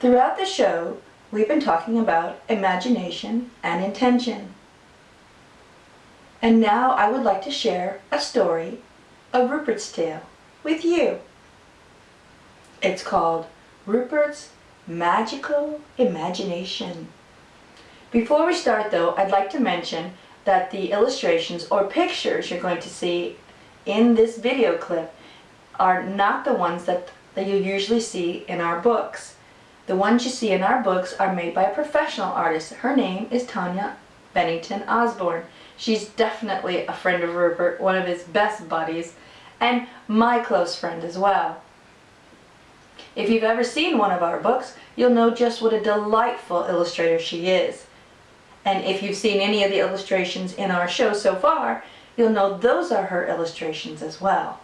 Throughout the show, we've been talking about imagination and intention. And now I would like to share a story, a Rupert's Tale, with you. It's called Rupert's Magical Imagination. Before we start though, I'd like to mention that the illustrations or pictures you're going to see in this video clip are not the ones that, that you usually see in our books. The ones you see in our books are made by a professional artist. Her name is Tanya Bennington Osborne. She's definitely a friend of Rupert, one of his best buddies, and my close friend as well. If you've ever seen one of our books, you'll know just what a delightful illustrator she is. And if you've seen any of the illustrations in our show so far, you'll know those are her illustrations as well.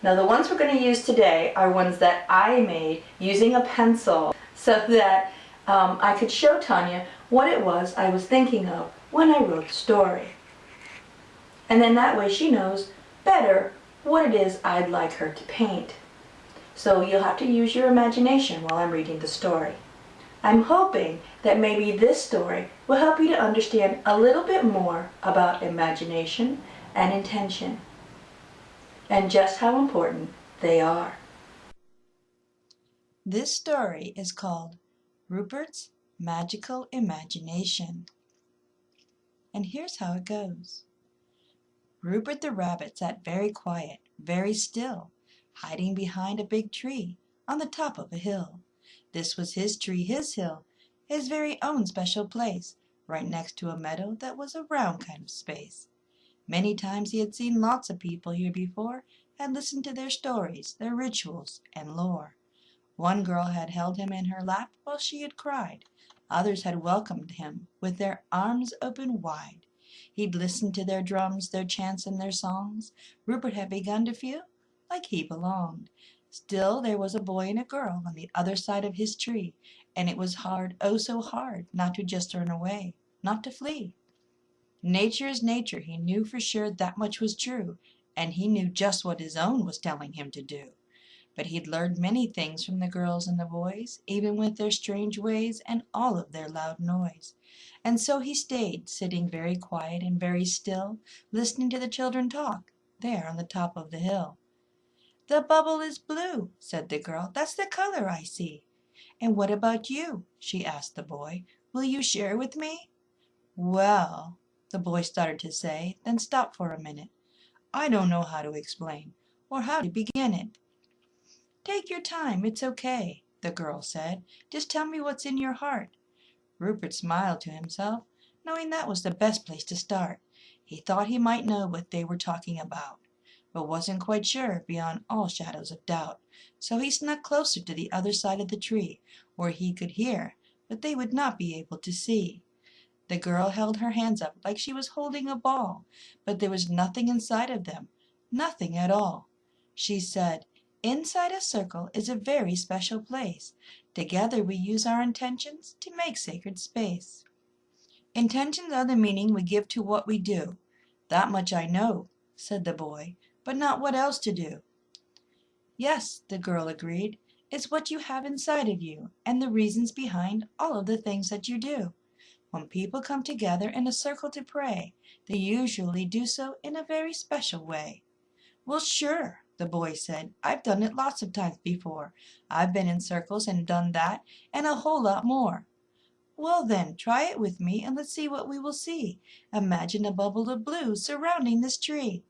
Now the ones we're going to use today are ones that I made using a pencil so that um, I could show Tanya what it was I was thinking of when I wrote the story. And then that way she knows better what it is I'd like her to paint. So you'll have to use your imagination while I'm reading the story. I'm hoping that maybe this story will help you to understand a little bit more about imagination and intention and just how important they are. This story is called Rupert's Magical Imagination. And here's how it goes. Rupert the Rabbit sat very quiet, very still, hiding behind a big tree on the top of a hill. This was his tree, his hill, his very own special place, right next to a meadow that was a round kind of space. Many times he had seen lots of people here before and listened to their stories, their rituals, and lore. One girl had held him in her lap while she had cried. Others had welcomed him with their arms open wide. He'd listened to their drums, their chants, and their songs. Rupert had begun to feel like he belonged. Still there was a boy and a girl on the other side of his tree, and it was hard, oh so hard, not to just turn away, not to flee. Nature is nature, he knew for sure that much was true, and he knew just what his own was telling him to do. But he'd learned many things from the girls and the boys, even with their strange ways and all of their loud noise. And so he stayed, sitting very quiet and very still, listening to the children talk, there on the top of the hill. The bubble is blue, said the girl. That's the color I see. And what about you? she asked the boy. Will you share with me? Well, the boy started to say, then stopped for a minute. I don't know how to explain, or how to begin it. Take your time, it's okay, the girl said. Just tell me what's in your heart. Rupert smiled to himself, knowing that was the best place to start. He thought he might know what they were talking about, but wasn't quite sure beyond all shadows of doubt. So he snuck closer to the other side of the tree, where he could hear, but they would not be able to see. The girl held her hands up like she was holding a ball, but there was nothing inside of them, nothing at all. She said, Inside a circle is a very special place. Together we use our intentions to make sacred space. Intentions are the meaning we give to what we do. That much I know, said the boy, but not what else to do. Yes, the girl agreed. It's what you have inside of you and the reasons behind all of the things that you do. When people come together in a circle to pray, they usually do so in a very special way. Well, sure, the boy said. I've done it lots of times before. I've been in circles and done that and a whole lot more. Well then, try it with me and let's see what we will see. Imagine a bubble of blue surrounding this tree.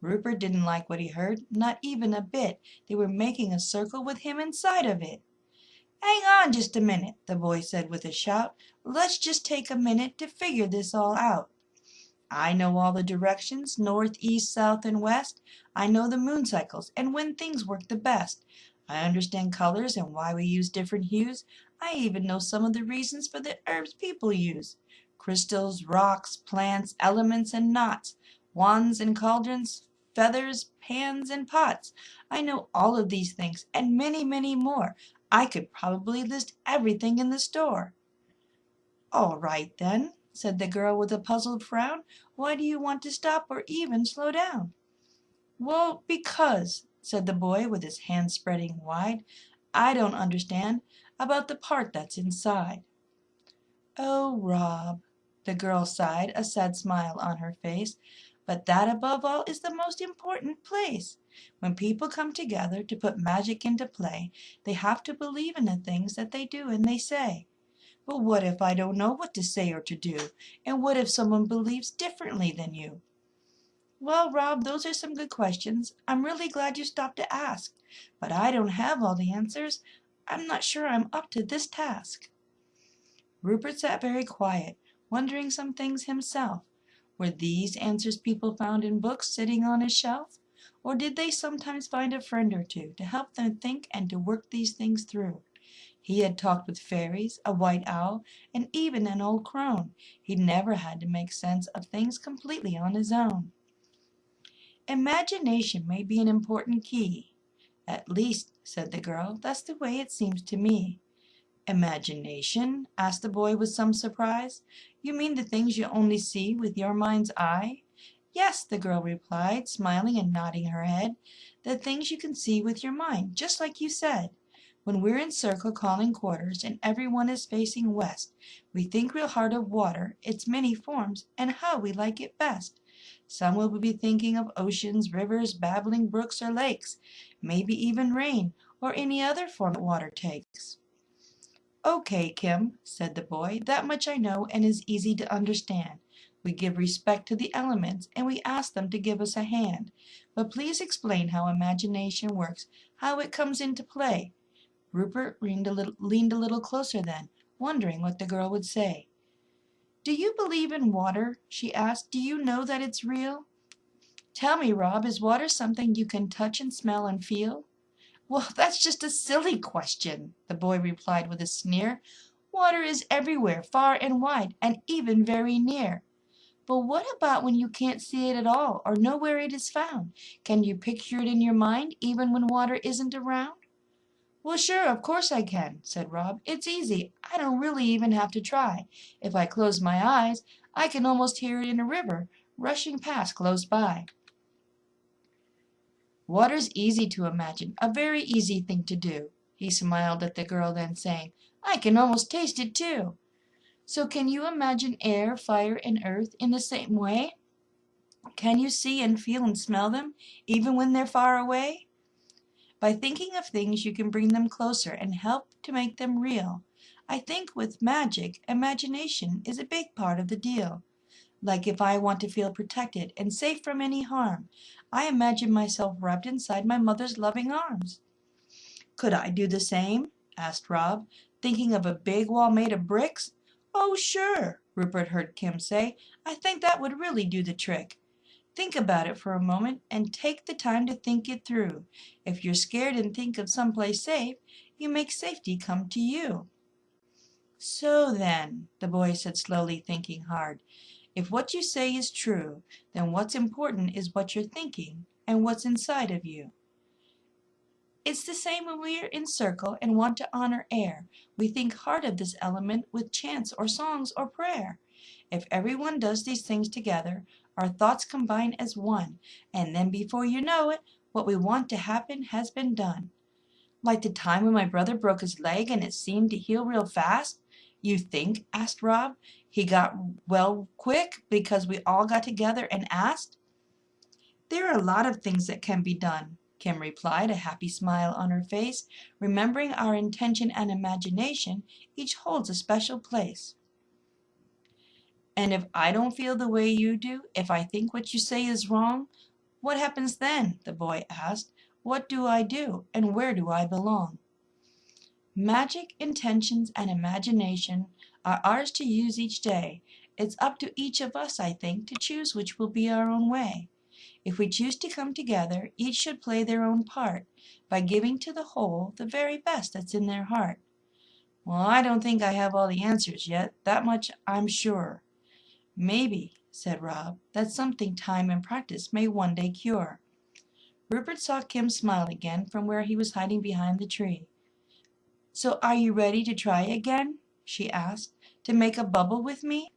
Rupert didn't like what he heard, not even a bit. They were making a circle with him inside of it. Hang on just a minute, the boy said with a shout. Let's just take a minute to figure this all out. I know all the directions, north, east, south, and west. I know the moon cycles and when things work the best. I understand colors and why we use different hues. I even know some of the reasons for the herbs people use. Crystals, rocks, plants, elements, and knots. Wands and cauldrons, feathers, pans, and pots. I know all of these things and many, many more. I could probably list everything in the store. All right then, said the girl with a puzzled frown. Why do you want to stop or even slow down? Well, because, said the boy with his hands spreading wide, I don't understand. about the part that's inside. Oh, Rob, the girl sighed, a sad smile on her face. But that above all is the most important place. When people come together to put magic into play, they have to believe in the things that they do and they say. But what if I don't know what to say or to do? And what if someone believes differently than you? Well, Rob, those are some good questions. I'm really glad you stopped to ask. But I don't have all the answers. I'm not sure I'm up to this task. Rupert sat very quiet, wondering some things himself. Were these answers people found in books sitting on his shelf? Or did they sometimes find a friend or two to help them think and to work these things through? He had talked with fairies, a white owl, and even an old crone. He never had to make sense of things completely on his own. Imagination may be an important key. At least, said the girl, that's the way it seems to me. Imagination? asked the boy with some surprise. You mean the things you only see with your mind's eye? Yes, the girl replied, smiling and nodding her head. The things you can see with your mind, just like you said. When we're in circle calling quarters and everyone is facing west, we think real hard of water, its many forms, and how we like it best. Some will be thinking of oceans, rivers, babbling brooks, or lakes, maybe even rain, or any other form that water takes. Okay, Kim, said the boy, that much I know and is easy to understand. We give respect to the elements and we ask them to give us a hand. But please explain how imagination works, how it comes into play. Rupert leaned a little, leaned a little closer then, wondering what the girl would say. Do you believe in water? she asked. Do you know that it's real? Tell me, Rob, is water something you can touch and smell and feel? Well, that's just a silly question, the boy replied with a sneer. Water is everywhere, far and wide, and even very near. But what about when you can't see it at all or know where it is found? Can you picture it in your mind even when water isn't around? Well, sure, of course I can, said Rob. It's easy. I don't really even have to try. If I close my eyes, I can almost hear it in a river rushing past close by. Water's easy to imagine, a very easy thing to do. He smiled at the girl, then saying, I can almost taste it too. So can you imagine air, fire, and earth in the same way? Can you see and feel and smell them, even when they're far away? By thinking of things, you can bring them closer and help to make them real. I think with magic, imagination is a big part of the deal. Like if I want to feel protected and safe from any harm, I imagine myself wrapped inside my mother's loving arms. Could I do the same? asked Rob, thinking of a big wall made of bricks. Oh, sure, Rupert heard Kim say. I think that would really do the trick. Think about it for a moment and take the time to think it through. If you're scared and think of some place safe, you make safety come to you. So then, the boy said slowly, thinking hard, if what you say is true, then what's important is what you're thinking and what's inside of you. It's the same when we are in circle and want to honor air. We think hard of this element with chants or songs or prayer. If everyone does these things together, our thoughts combine as one, and then before you know it, what we want to happen has been done. Like the time when my brother broke his leg and it seemed to heal real fast, you think? asked Rob. He got well quick because we all got together and asked? There are a lot of things that can be done, Kim replied, a happy smile on her face. Remembering our intention and imagination, each holds a special place. And if I don't feel the way you do, if I think what you say is wrong, what happens then? the boy asked. What do I do, and where do I belong? Magic, intentions, and imagination are ours to use each day. It's up to each of us, I think, to choose which will be our own way. If we choose to come together, each should play their own part, by giving to the whole the very best that's in their heart. Well, I don't think I have all the answers yet, that much I'm sure. Maybe, said Rob, that's something time and practice may one day cure. Rupert saw Kim smile again from where he was hiding behind the tree. So are you ready to try again? she asked to make a bubble with me?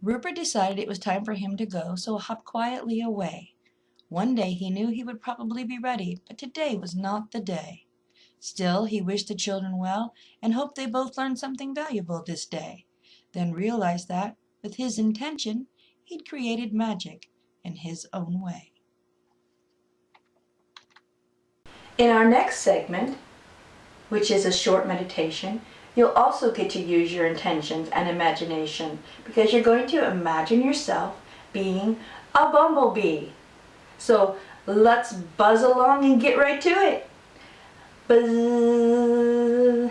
Rupert decided it was time for him to go, so hopped quietly away. One day he knew he would probably be ready, but today was not the day. Still he wished the children well and hoped they both learned something valuable this day, then realized that, with his intention, he'd created magic in his own way. In our next segment, which is a short meditation, you'll also get to use your intentions and imagination because you're going to imagine yourself being a bumblebee. So let's buzz along and get right to it. Buzz.